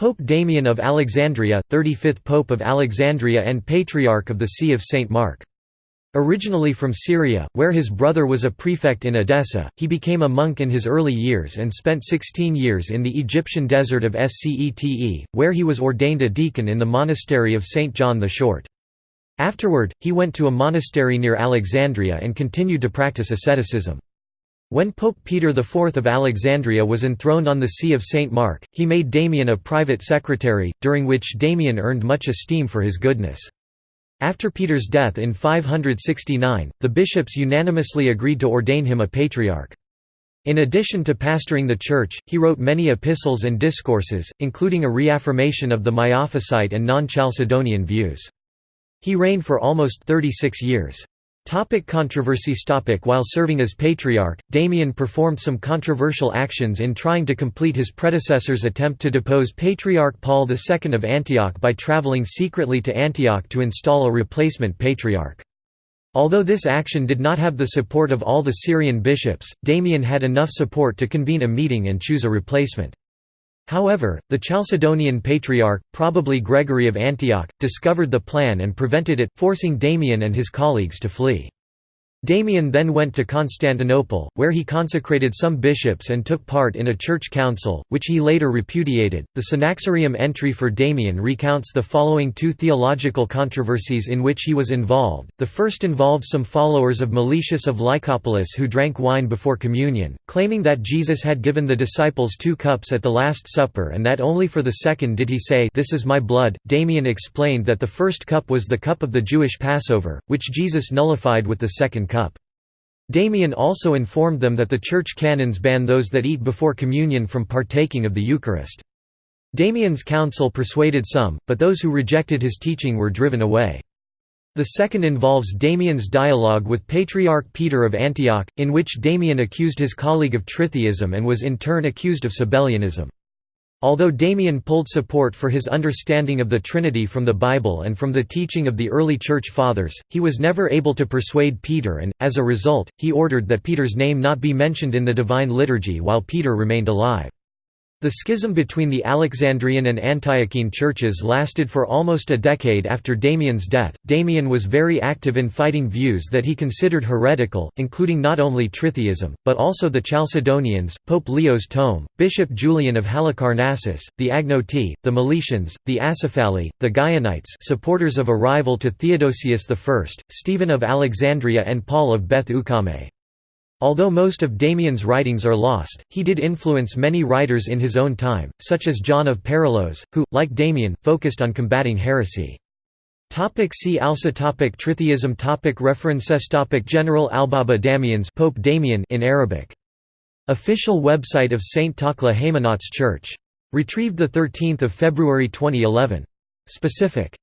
Pope Damian of Alexandria, 35th Pope of Alexandria and Patriarch of the See of St. Mark. Originally from Syria, where his brother was a prefect in Edessa, he became a monk in his early years and spent 16 years in the Egyptian desert of Scete, where he was ordained a deacon in the monastery of St. John the Short. Afterward, he went to a monastery near Alexandria and continued to practice asceticism. When Pope Peter IV of Alexandria was enthroned on the See of St. Mark, he made Damian a private secretary, during which Damian earned much esteem for his goodness. After Peter's death in 569, the bishops unanimously agreed to ordain him a patriarch. In addition to pastoring the church, he wrote many epistles and discourses, including a reaffirmation of the Miaphysite and non-Chalcedonian views. He reigned for almost 36 years. Topic controversies topic While serving as patriarch, Damian performed some controversial actions in trying to complete his predecessor's attempt to depose Patriarch Paul II of Antioch by traveling secretly to Antioch to install a replacement patriarch. Although this action did not have the support of all the Syrian bishops, Damian had enough support to convene a meeting and choose a replacement. However, the Chalcedonian Patriarch, probably Gregory of Antioch, discovered the plan and prevented it, forcing Damian and his colleagues to flee. Damian then went to Constantinople, where he consecrated some bishops and took part in a church council, which he later repudiated. The Synaxarium entry for Damian recounts the following two theological controversies in which he was involved. The first involved some followers of Meletius of Lycopolis who drank wine before communion, claiming that Jesus had given the disciples two cups at the Last Supper and that only for the second did he say, This is my blood. Damian explained that the first cup was the cup of the Jewish Passover, which Jesus nullified with the second cup. Damian also informed them that the church canons ban those that eat before communion from partaking of the Eucharist. Damian's counsel persuaded some, but those who rejected his teaching were driven away. The second involves Damian's dialogue with Patriarch Peter of Antioch, in which Damian accused his colleague of tritheism and was in turn accused of Sabellianism. Although Damian pulled support for his understanding of the Trinity from the Bible and from the teaching of the early Church Fathers, he was never able to persuade Peter and, as a result, he ordered that Peter's name not be mentioned in the Divine Liturgy while Peter remained alive. The schism between the Alexandrian and Antiochene churches lasted for almost a decade after Damian's death. Damian was very active in fighting views that he considered heretical, including not only tritheism, but also the Chalcedonians, Pope Leo's tome, Bishop Julian of Halicarnassus, the Agnoetae, the Meletians, the Acephali, the Gaianites supporters of a rival to Theodosius I, Stephen of Alexandria and Paul of Beth Ukkame. Although most of Damian's writings are lost, he did influence many writers in his own time, such as John of Parallos, who, like Damian, focused on combating heresy. Topic see also topic Tritheism topic References topic General Albaba Damians Pope Damian in Arabic. Official website of St. Takla Haymanot's Church. Retrieved 13 February 2011. Specific